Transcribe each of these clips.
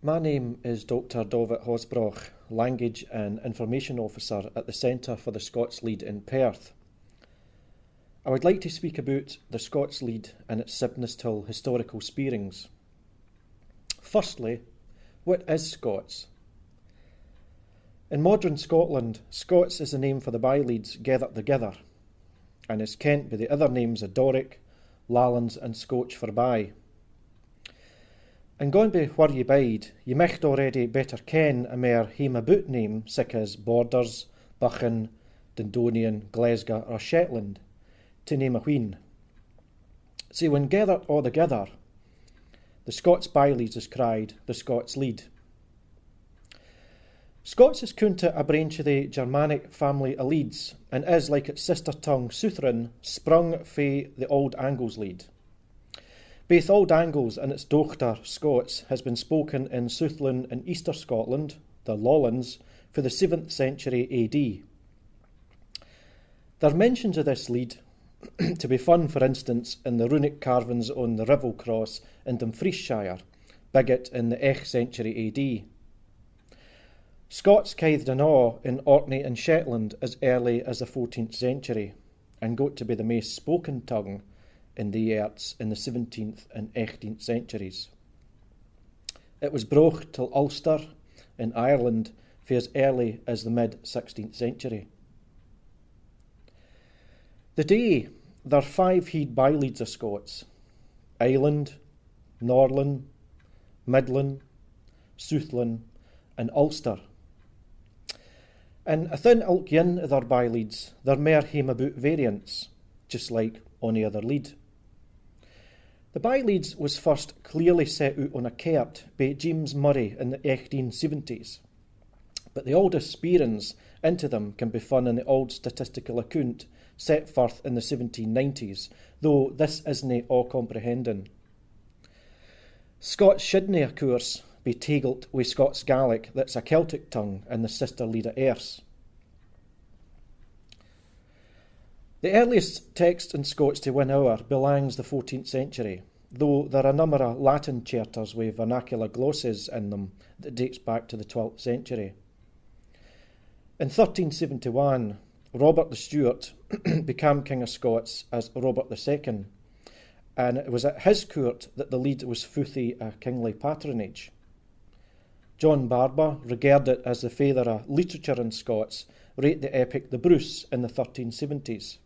My name is Dr. David Horsbroch, Language and Information Officer at the Centre for the Scots Leid in Perth. I would like to speak about the Scots Lead and its Sibnestill historical spearings. Firstly, what is Scots? In modern Scotland, Scots is the name for the byleads gathered together, and is kent by the other names of Doric, Lallans, and Scotch for by. And going by where ye bide, ye micht already better ken a mere hame about name sic as Borders, Buchan, Dundonian, Glasgow, or Shetland, to name a wheen. See, when gathered all together, the Scots byleads is cried the Scots lead. Scots is kunta a branch of the Germanic family of Leeds, and is, like its sister tongue Southron, sprung fae the Old Angles lead. Both Old Angles and its dochter Scots has been spoken in Southland and Easter Scotland, the Lowlands, for the 7th century AD. There are mentions of this lead to be found, for instance, in the runic carvings on the Ruthwell Cross in Dumfriesshire, Bigot in the 8th century AD. Scots caithed an awe in Orkney and Shetland as early as the 14th century, and got to be the most spoken tongue in the arts in the 17th and 18th centuries. It was brocht till Ulster in Ireland for as early as the mid 16th century. The day there are five heed byleads of Scots Island, Norland, Midland, Southland, and Ulster. And within ilk yin of their byleads, there mere hame about variants, just like any other lead. The byleads was first clearly set out on a cert by James Murray in the 1870s, but the oldest spearings into them can be found in the old statistical account set forth in the 1790s, though this isn't all comprehending. Scots shouldn't, of course, be tagled with Scots Gaelic that's a Celtic tongue and the sister lead of Erse. The earliest text in Scots to win our belongs the 14th century, though there are a number of Latin charters with vernacular glosses in them that dates back to the 12th century. In 1371, Robert the Stewart became King of Scots as Robert II, and it was at his court that the lead was futhi a kingly patronage. John Barbour, regarded as the father of literature in Scots, wrote the epic The Bruce in the 1370s.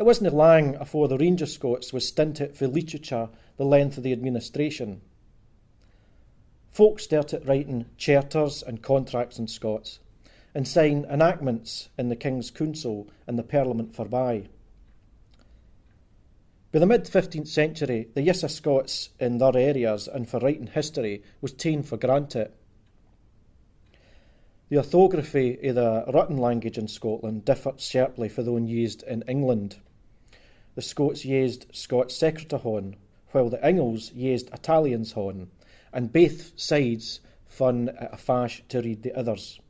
It wasn't long afore the Ranger Scots was stinted for literature the length of the administration. Folk started writing charters and contracts in Scots and sign enactments in the King's Council and the Parliament forby. By the mid 15th century, the use of Scots in their areas and for writing history was taken for granted. The orthography of the written language in Scotland differed sharply from one used in England the Scots used Scots Secretahon, while the Ingles used Italians hon, and both sides fun a fash to read the others.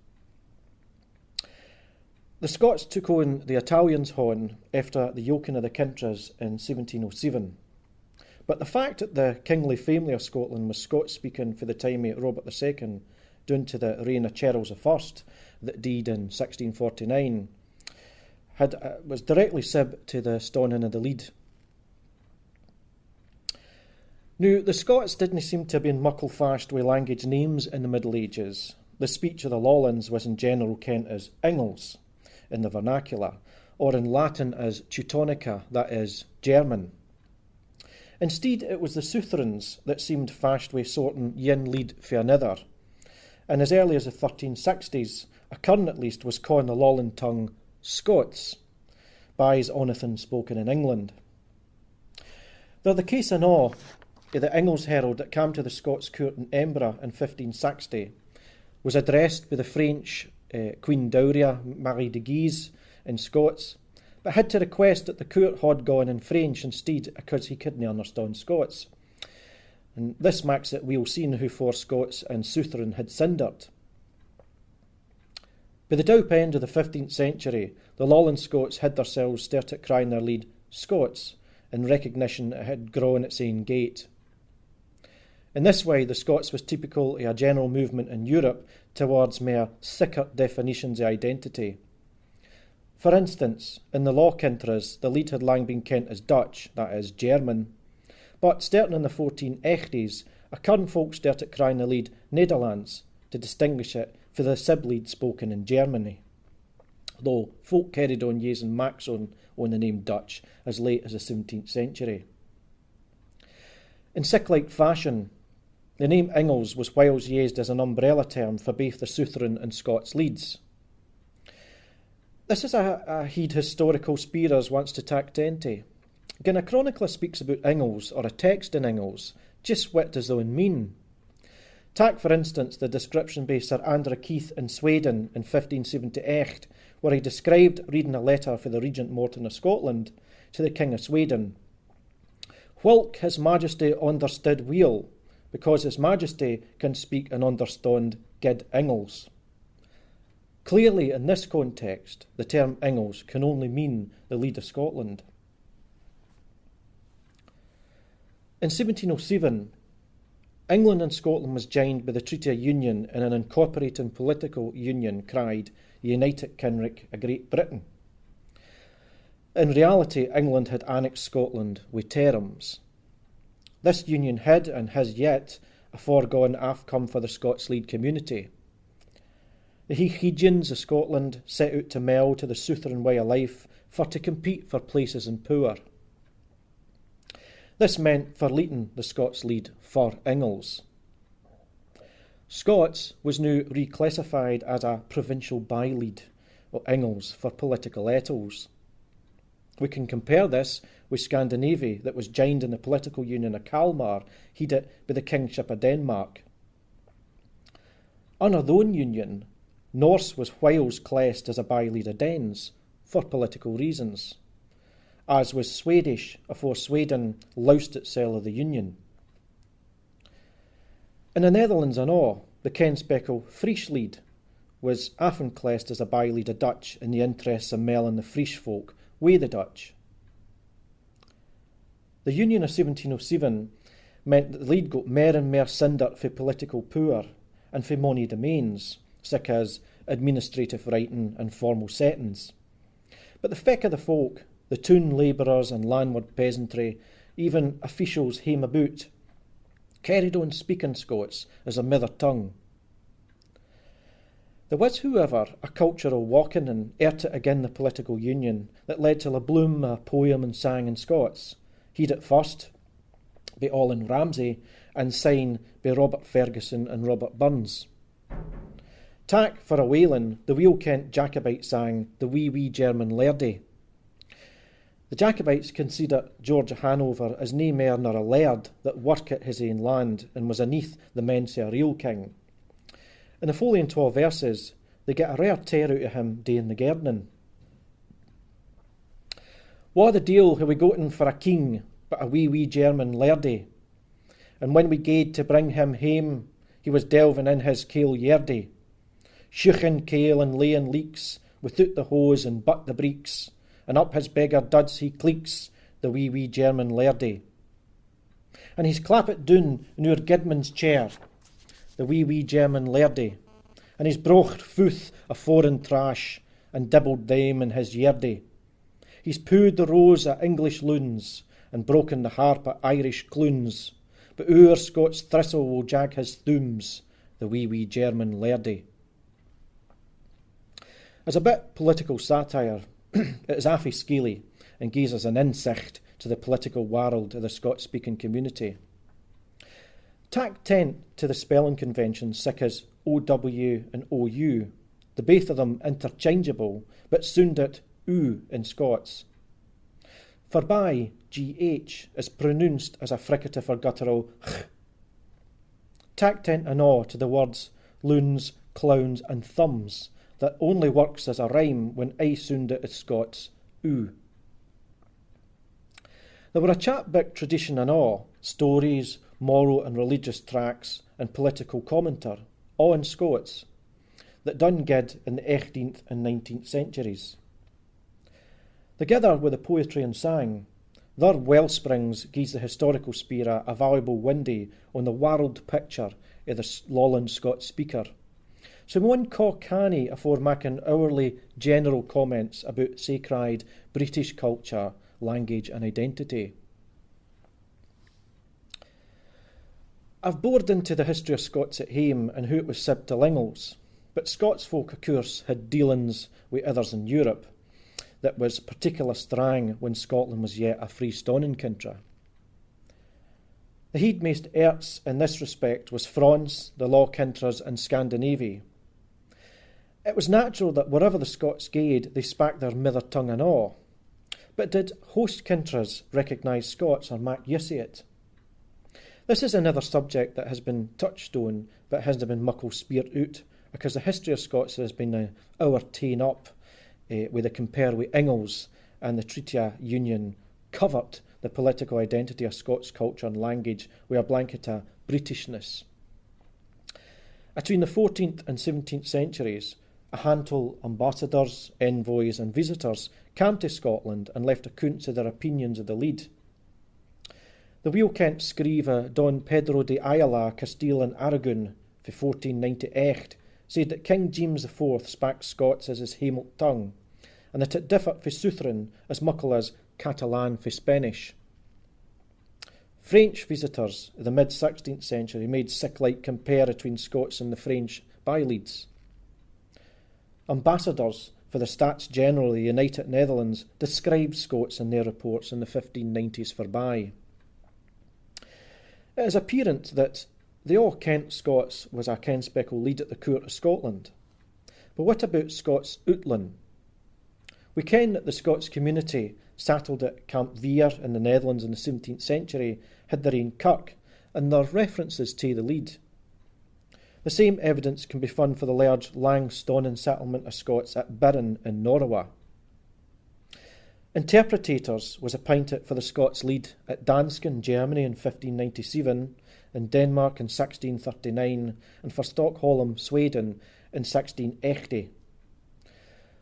The Scots took on the Italians hon after the yoking of the Kintras in 1707. But the fact that the kingly family of Scotland was Scots speaking for the time of Robert II down to the reign of Charles I that died in 1649 had, uh, was directly sib to the Stonin of the lead. Now, the Scots didn't seem to have been muckle fast with language names in the Middle Ages. The speech of the Lowlands was in general kent as Ingles in the vernacular, or in Latin as Teutonica, that is, German. Instead, it was the Southrons that seemed fast with sorting yin lead for another, and as early as the 1360s, a current at least was calling the Lowland tongue Scots, buys Onathan spoken in England. Though the case in all the Ingles Herald that came to the Scots court in Edinburgh in 1560 was addressed by the French uh, Queen Dowager Marie de Guise in Scots, but had to request that the court had gone in French instead because he couldn't understand Scots. And this makes it we'll seen who four Scots and Southron had cindered. By the dope end of the 15th century, the Lowland Scots had themselves started crying their lead Scots in recognition it had grown its own gate. In this way, the Scots was typical of a general movement in Europe towards more thicker definitions of identity. For instance, in the law countries, the lead had long been kent as Dutch, that is, German. But starting in the 1480s, a current folk started crying the lead Netherlands to distinguish it for the sib-lead spoken in Germany. Though folk carried on using Maxon on the name Dutch as late as the 17th century. In sick-like fashion, the name Ingles was whiles used as an umbrella term for both the Southron and Scots leads. This is a, a heed historical spearers wants to tack into. When a chronicler speaks about Ingles or a text in Ingles, just what does the mean? Take, for instance, the description by Sir Andrew Keith in Sweden in 1578, where he described reading a letter for the Regent Morton of Scotland to the King of Sweden. Whilk His Majesty understood weel, because His Majesty can speak and understand good Ingles. Clearly, in this context, the term Ingles can only mean the lead of Scotland. In 1707, England and Scotland was joined by the Treaty of Union in an incorporating political union cried United Kinrick a Great Britain. In reality, England had annexed Scotland with terms. This union had and has yet a foregone outcome for the Scots lead community. The Hegians of Scotland set out to meld to the Southron way of life for to compete for places in power. This meant for Leeton the Scots lead for Ingles. Scots was now reclassified as a provincial by-lead, or Ingles for political etals. We can compare this with Scandinavia that was joined in the political union of Kalmar, headed by the Kingship of Denmark. Under own union, Norse was whiles classed as a by-lead of Danes, for political reasons, as was Swedish afore Sweden loused itself of the union. In the Netherlands and all, the Kenspekel Frieslied was often classed as a by-lead of Dutch in the interests of Mel and the Fries folk we the Dutch. The Union of 1707 meant that the lead got more and more cindered for political power and for money domains, such as administrative writing and formal settings. But the feck of the folk, the toon labourers and landward peasantry, even officials hame about, carried on speaking Scots as a mother tongue. There was, however, a cultural walking and ert it again the political union that led to La Bloom a poem and sang in Scots. He'd at first by Allan Ramsay and sign by Robert Fergusson and Robert Burns. Tack for a whaling, the Wheel Kent Jacobite sang The Wee Wee German Lairdy. The Jacobites consider George Hanover as nae mair nor a laird that worked at his ain land and was aneath the men's a real king. In the following 12 verses, they get a rare tear out of him doing the gardening. What the deal have we gotten for a king but a wee wee German lairdy? And when we gaed to bring him hame, he was delving in his kale yerdy, shuchin kale and laying leeks without the hose and but the breeks, and up his beggar duds he cleeks, the wee wee German lairdy. And he's clappit doon our Gidman's chair, the wee wee German lairdy, and he's brocht footh a foreign trash, and dibbled them in his yerdy. He's pooed the rose o' English loons, and broken the harp o' Irish clunes, but our Scots thistle will jag his thumbs, the wee wee German lairdy. As a bit political satire, it is scaly and gives us an insight to the political world of the Scots-speaking community. Tack tent to the spelling conventions such as OW and OU, the both of them interchangeable, but sounded oo in Scots. For by GH is pronounced as a fricative or guttural ch. Tack tent an awe to the words loons, clowns, and thumbs that only works as a rhyme when I sound it as Scots oo. There were a chapbook tradition and all, stories, moral and religious tracts, and political commenter, all in Scots, that done good in the 18th and 19th centuries. Together with the poetry and sang, Their wellsprings gives the historical spira a valuable window on the world picture of the Lowland Scots speaker. So one ca canny afore making hourly general comments about sacred British culture, language and identity. I've bored into the history of Scots at hame and who it was sib to Lingles, but Scots folk, of course, had dealings with others in Europe, that was particular strang when Scotland was yet a free freestoning country. The heed most erts in this respect was France, the Law Countries, and Scandinavia. It was natural that wherever the Scots gaed, they spak their mither tongue and all. But did host kintras recognise Scots or mak use it? This is another subject that has been touched on, but hasn't been muckle speared out, because the history of Scots has been uh, our ta'en up uh, with a compare with Ingles and the Treaty Union covered the political identity of Scots culture and language with a blanket of Britishness. Between the 14th and 17th centuries, a handful of ambassadors, envoys, and visitors came to Scotland and left accounts of their opinions of the lead. The Wheel Kent scriver Don Pedro de Ayala, Castile and Aragon, for 1498, said that King James IV spak Scots as his Hamelt tongue, and that it differed for Southron as muckle as Catalan for Spanish. French visitors of the mid 16th century made sick like compare between Scots and the French byleads. Ambassadors for the States General of the United Netherlands described Scots in their reports in the 1590s for by. It is apparent that the all Kent Scots was a Ken Speckle lead at the court of Scotland. But what about Scots Outland? We ken that the Scots community settled at Campvere in the Netherlands in the 17th century had their own kirk, and there are references to the lead. The same evidence can be found for the large Langstonin settlement of Scots at Birren in Norrowa. Interpretators was appointed for the Scots lead at Dansken, Germany in 1597, in Denmark in 1639, and for Stockholm, Sweden in 1680.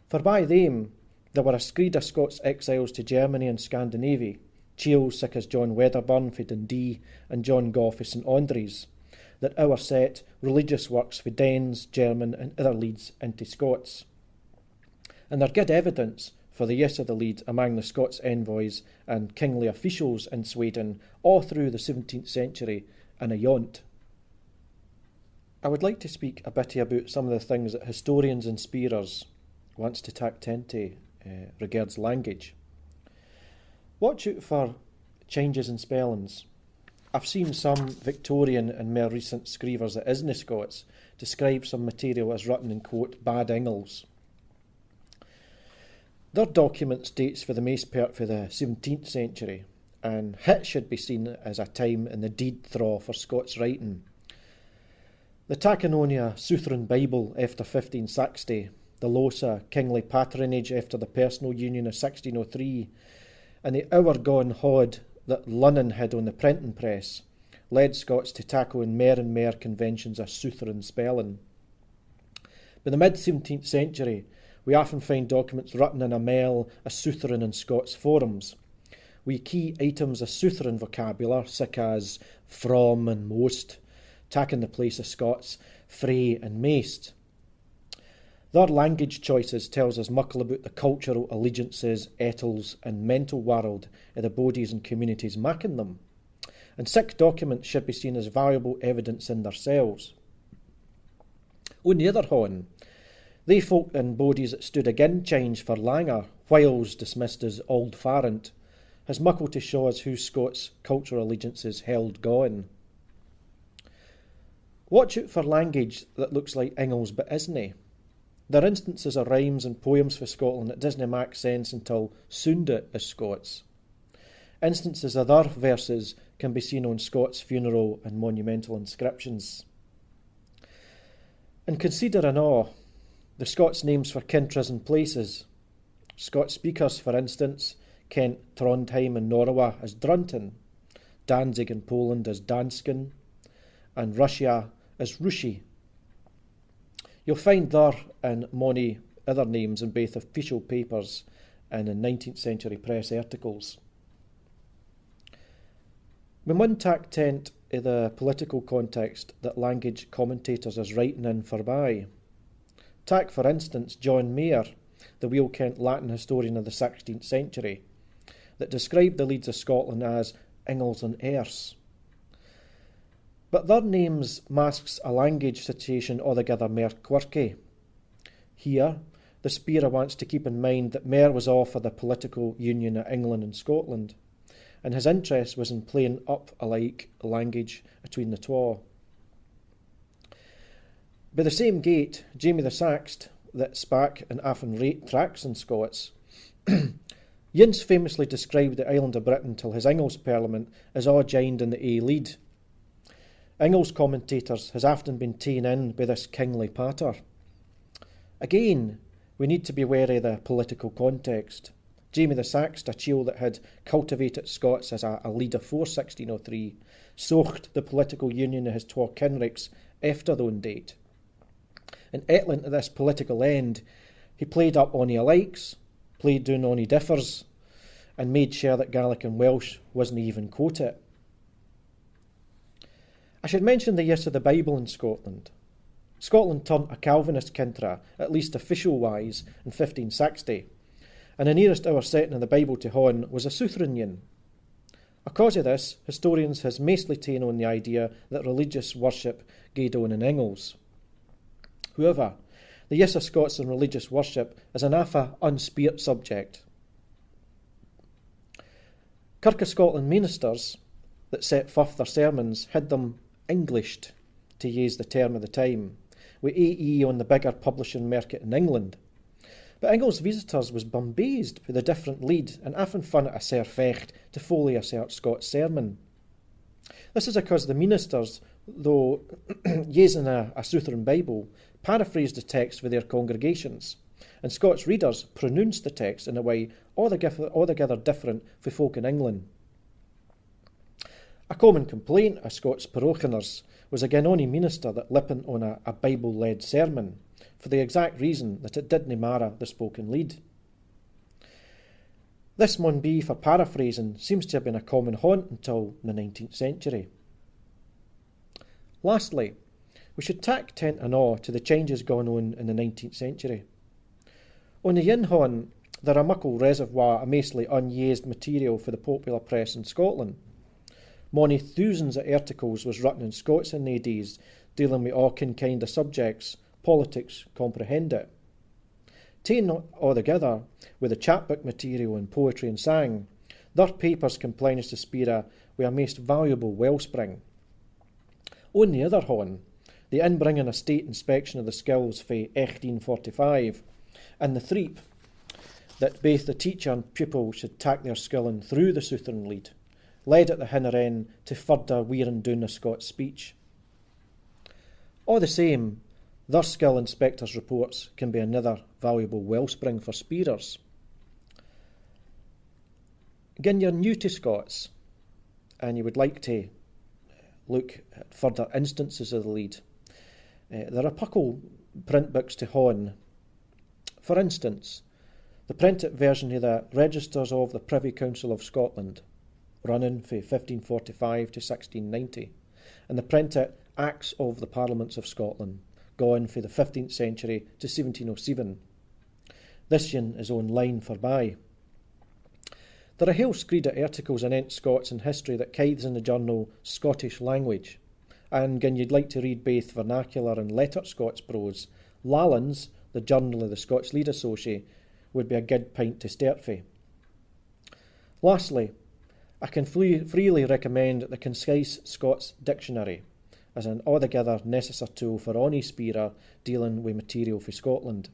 For by them, there were a screed of Scots exiles to Germany and Scandinavia, chiels such as John Wedderburn for Dundee and John Gau for St Andrews, that our set religious works for Danes, German, and other leads into Scots. And there good evidence for the use of the lead among the Scots envoys and kingly officials in Sweden all through the 17th century and ayont. I would like to speak a bit about some of the things that historians and spearers wants to tack into uh, regards language. Watch out for changes in spellings. I've seen some Victorian and more recent screevers that isna Scots describe some material as written in quote bad Ingles. Their documents dates for the most part for the 17th century, and hit should be seen as a time in the deed thraw for Scots writing. The Tacononia Southron Bible after 1560 the Losa kingly patronage after the personal union of 1603, and the hour gone hod that Lunnon had on the printing press, led Scots to tackle in mair and mair conventions of Southron spelling. By the mid 17th century, we often find documents written in a mail of Southron and Scots forums. We key items of Southron vocabulary, such as from and most, taking the place of Scots free and maist. Their language choices tells us muckle about the cultural allegiances, etals, and mental world of the bodies and communities making them. And sick documents should be seen as valuable evidence in themselves. On the other hand, they folk and bodies that stood again change for langer, whiles dismissed as old farrant, has muckle to show us who Scots' cultural allegiances held going. Watch out for language that looks like Ingles but isn't. There are instances of rhymes and poems for Scotland that doesn't make sense until sooned as Scots. Instances of other verses can be seen on Scots funeral and monumental inscriptions. And consider in awe the Scots names for countries and places. Scots speakers, for instance, Kent, Trondheim, and Norrowa as Drunton, Danzig in Poland as Dansken, and Russia as Rushi. You'll find there and many other names in both official papers and in 19th century press articles. When one tack tent i the political context that language commentators is writing in forby. Tak, for instance, John Mair, the weel kent Latin historian of the 16th century, that described the Leeds of Scotland as Ingles and Erse. But their names masks a language situation altogether more quirky. Here, the speaker wants to keep in mind that Mair was all for the political union of England and Scotland and his interest was in playing up alike language between the twa. By the same gate, Jamie the Saxt, that spak and often rate tracks in Scots, Yince famously described the island of Britain till his Ingles Parliament as all joined in the A lead. Ingles commentators has often been ta'en in by this kingly patter. Again, we need to be wary of the political context. Jamie the Saxt, a chiel that had cultivated Scots as a, a leader for 1603, socht the political union of his twa kinricks after the own date. And etlant to this political end, he played up on he likes, played down on differs, and made sure that Gaelic and Welsh wasn't even quoted. I should mention the use of the Bible in Scotland. Scotland turned a Calvinist kintra, at least official wise, in 1560 and the nearest our setting in the Bible to Hon was a Southron A cause of this, historians has mostly taken on the idea that religious worship gaed on in Engels. However, the use of Scots in religious worship is an afa unspirit subject. Kirk of Scotland ministers that set forth their sermons hid them Englished, to use the term of the time, with AE on the bigger publishing market in England – but Ingles visitors was bumbazed with the different lead and often fun at a ser fecht to foley a cert Scots sermon. This is because the ministers, though using a, a Southern Bible, paraphrased the text for their congregations, and Scots readers pronounced the text in a way altogether, altogether different for folk in England. A common complaint of Scots parochianers was a Ganoni minister that lippin on a, a Bible-led sermon, for the exact reason that it didn't matter the spoken lead. This mun be for paraphrasing seems to have been a common haunt until the 19th century. Lastly, we should tack tent and awe to the changes going on in the 19th century. On the Yinhon, there are muckle reservoir of mostly unused material for the popular press in Scotland. Mony thousands of articles was written in Scots in the days dealing with all kind of subjects, politics comprehend it. Taken all together with the chapbook material and poetry and sang, their papers compline to Spira with a most valuable wellspring. On the other hand, the inbringing a state inspection of the skills for 1845 and the threep that both the teacher and pupil should tack their skill in through the Southern lead, led at the hinner end to further wearing down the Scots speech. All the same, their skill inspectors' reports can be another valuable wellspring for spearers. Again, you're new to Scots and you would like to look at further instances of the lead. Uh, there are puckle print books to hone. For instance, the printed version of the Registers of the Privy Council of Scotland, running from 1545 to 1690, and the printed Acts of the Parliaments of Scotland, going for the 15th century to 1707. This yin is online for buy. There are whole screed of articles in Ent Scots and history that kithes in the journal Scottish Language, and gin you'd like to read both vernacular and lettered Scots prose, Lallans, the journal of the Scots Leid Association, would be a good pint to start for. Lastly, I can freely recommend the Concise Scots Dictionary as an altogether necessary tool for any speaker dealing with material for Scotland.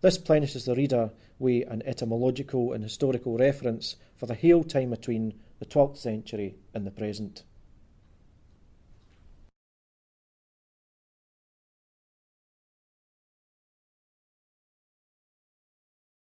This plenishes the reader with an etymological and historical reference for the whole time between the 12th century and the present.